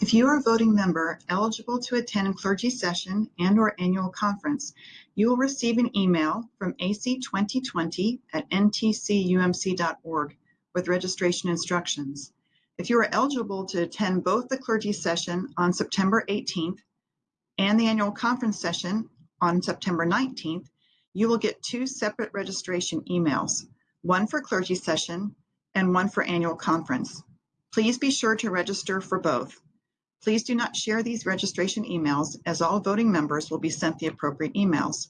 If you are a voting member eligible to attend clergy session and or annual conference, you will receive an email from AC 2020 at ntcumc.org with registration instructions. If you are eligible to attend both the clergy session on September 18th and the annual conference session on September 19th, you will get two separate registration emails, one for clergy session and one for annual conference. Please be sure to register for both. Please do not share these registration emails as all voting members will be sent the appropriate emails.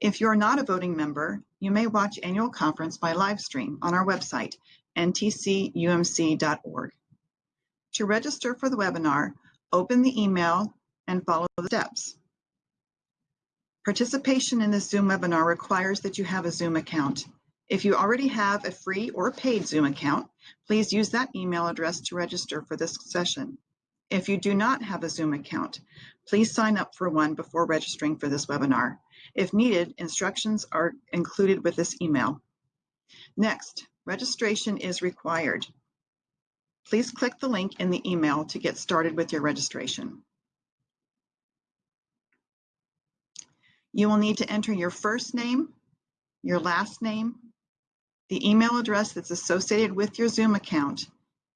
If you're not a voting member, you may watch annual conference by live stream on our website, ntcumc.org. To register for the webinar, open the email and follow the steps. Participation in this Zoom webinar requires that you have a Zoom account. If you already have a free or paid Zoom account, please use that email address to register for this session. If you do not have a Zoom account, please sign up for one before registering for this webinar. If needed, instructions are included with this email. Next, registration is required. Please click the link in the email to get started with your registration. You will need to enter your first name, your last name, the email address that's associated with your Zoom account,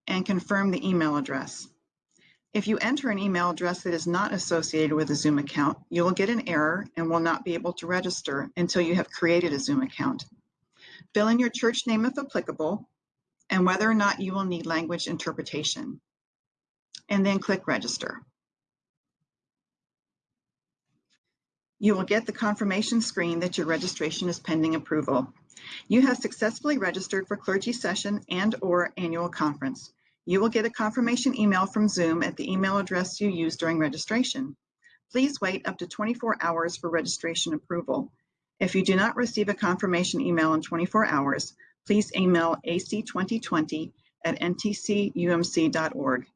and confirm the email address. If you enter an email address that is not associated with a Zoom account, you will get an error and will not be able to register until you have created a Zoom account. Fill in your church name if applicable, and whether or not you will need language interpretation. And then click register. You will get the confirmation screen that your registration is pending approval. You have successfully registered for clergy session and or annual conference. You will get a confirmation email from Zoom at the email address you used during registration. Please wait up to 24 hours for registration approval. If you do not receive a confirmation email in 24 hours, please email ac2020 at ntcumc.org.